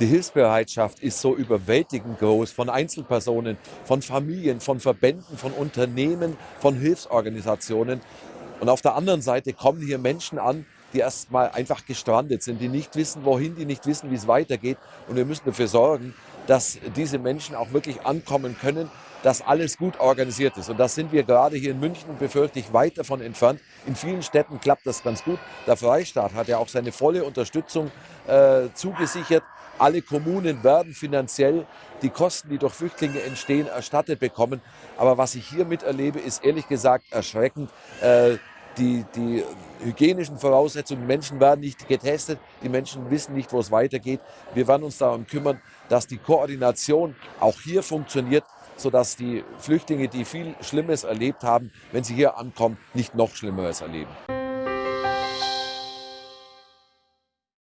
Die Hilfsbereitschaft ist so überwältigend groß von Einzelpersonen, von Familien, von Verbänden, von Unternehmen, von Hilfsorganisationen. Und auf der anderen Seite kommen hier Menschen an, die erstmal einfach gestrandet sind, die nicht wissen, wohin, die nicht wissen, wie es weitergeht. Und wir müssen dafür sorgen, dass diese Menschen auch wirklich ankommen können, dass alles gut organisiert ist. Und das sind wir gerade hier in München, befürchte ich, weit davon entfernt. In vielen Städten klappt das ganz gut. Der Freistaat hat ja auch seine volle Unterstützung äh, zugesichert. Alle Kommunen werden finanziell die Kosten, die durch Flüchtlinge entstehen, erstattet bekommen. Aber was ich hier miterlebe, ist ehrlich gesagt erschreckend. Äh, die, die hygienischen Voraussetzungen, die Menschen werden nicht getestet, die Menschen wissen nicht, wo es weitergeht. Wir werden uns darum kümmern, dass die Koordination auch hier funktioniert, sodass die Flüchtlinge, die viel Schlimmes erlebt haben, wenn sie hier ankommen, nicht noch Schlimmeres erleben.